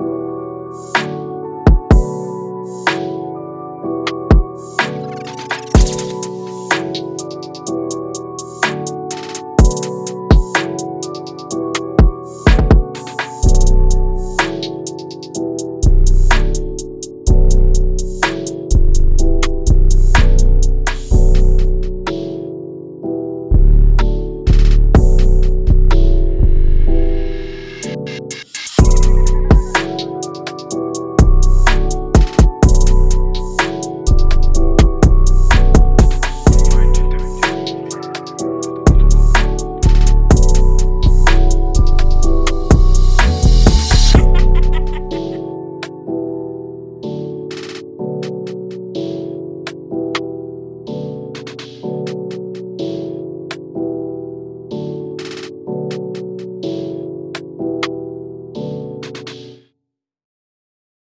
you.